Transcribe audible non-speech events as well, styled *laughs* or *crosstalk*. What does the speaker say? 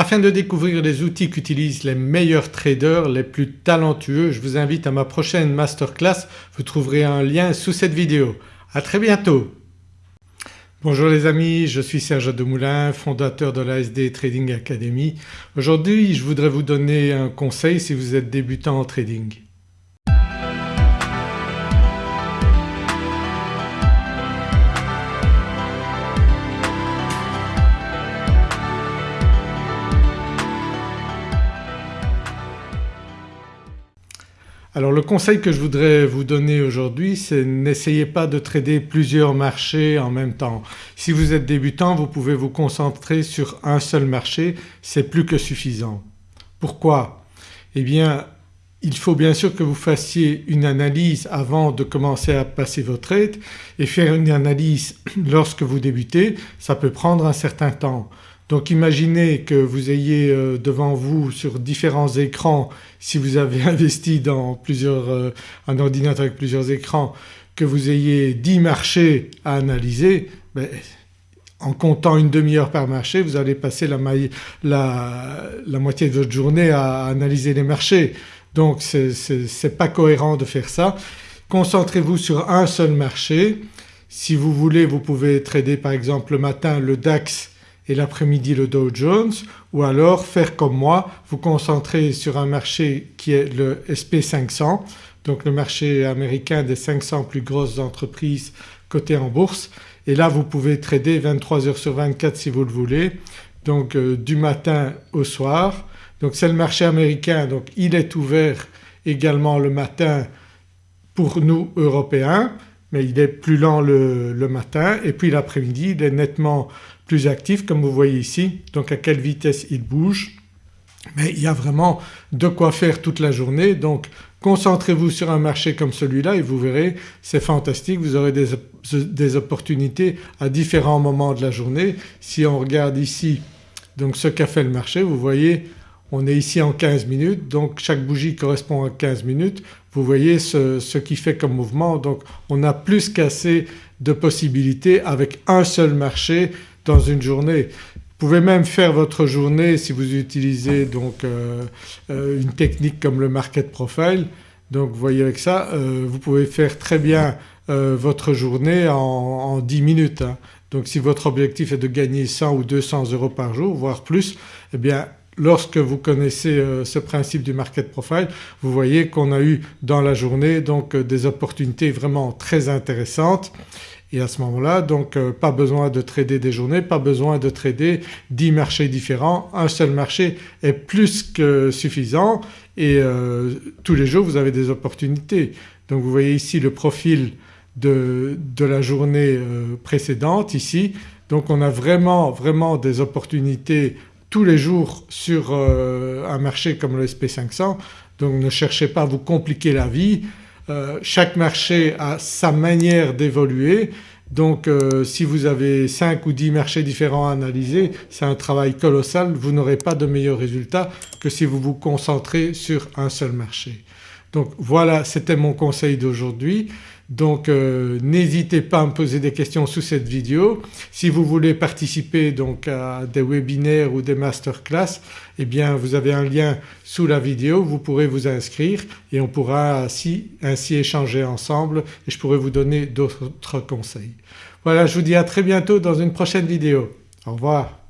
Afin de découvrir les outils qu'utilisent les meilleurs traders, les plus talentueux, je vous invite à ma prochaine masterclass, vous trouverez un lien sous cette vidéo. À très bientôt Bonjour les amis, je suis Serge Demoulin, fondateur de la SD Trading Academy. Aujourd'hui je voudrais vous donner un conseil si vous êtes débutant en trading. Alors le conseil que je voudrais vous donner aujourd'hui c'est n'essayez pas de trader plusieurs marchés en même temps. Si vous êtes débutant vous pouvez vous concentrer sur un seul marché, c'est plus que suffisant. Pourquoi? Eh bien il faut bien sûr que vous fassiez une analyse avant de commencer à passer vos trades et faire une analyse *clears throat* lorsque vous débutez ça peut prendre un certain temps. Donc imaginez que vous ayez euh, devant vous sur différents écrans, si vous avez *laughs* investi dans plusieurs, euh, un ordinateur avec plusieurs écrans, que vous ayez 10 marchés à analyser, ben, en comptant une demi-heure par marché vous allez passer la, la, moitié de votre journée à analyser les marchés. Donc ce n'est pas cohérent de faire ça. Concentrez-vous sur un seul marché. Si vous voulez vous pouvez trader par exemple le matin le DAX et l'après-midi le Dow Jones ou alors faire comme moi, vous concentrer sur un marché qui est le SP500 donc le marché américain des 500 plus grosses entreprises cotées en bourse et là vous pouvez trader 23 heures sur 24 si vous le voulez donc euh, du matin au soir. Donc c'est le marché américain donc il est ouvert également le matin pour nous Européens mais il est plus lent le, matin et puis l'après-midi il est nettement plus actif comme vous voyez ici. Donc à quelle vitesse il bouge. Mais il y a vraiment de quoi faire toute la journée. Donc concentrez-vous sur un marché comme celui-là et vous verrez c'est fantastique. Vous aurez des, des, opportunités à différents moments de la journée. Si on regarde ici donc ce qu'a fait le marché vous voyez on est ici en 15 minutes donc chaque bougie correspond à 15 minutes. Vous voyez ce, ce qui fait comme mouvement donc on a plus qu'assez de possibilités avec un seul marché dans une journée. Vous pouvez même faire votre journée si vous utilisez donc euh, euh, une technique comme le market profile. Donc vous voyez avec ça euh, vous pouvez faire très bien votre journée en, 10 minutes. Hein. Donc si votre objectif est de gagner 100 ou 200 euros par jour voire plus eh bien lorsque vous connaissez ce principe du market profile vous voyez qu'on a eu dans la journée donc des opportunités vraiment très intéressantes. Et à ce moment-là donc euh, pas besoin de trader des journées, pas besoin de trader 10 marchés différents, un seul marché est plus que suffisant et euh, tous les jours vous avez des opportunités. Donc vous voyez ici le profil de, de la journée euh, précédente ici. Donc on a vraiment vraiment des opportunités tous les jours sur un marché comme le SP500 donc ne cherchez pas à vous compliquer la vie. Euh, chaque marché a sa manière d'évoluer. Donc euh, si vous avez 5 ou 10 marchés différents à analyser c'est un travail colossal, vous n'aurez pas de meilleurs résultats que si vous vous concentrez sur un seul marché. Donc voilà c'était mon conseil d'aujourd'hui. Donc euh, n'hésitez pas à me poser des questions sous cette vidéo. Si vous voulez participer donc à des webinaires ou des masterclass eh bien vous avez un lien sous la vidéo, vous pourrez vous inscrire et on pourra ainsi, ainsi échanger ensemble et je pourrai vous donner d'autres conseils. Voilà je vous dis à très bientôt dans une prochaine vidéo. Au revoir.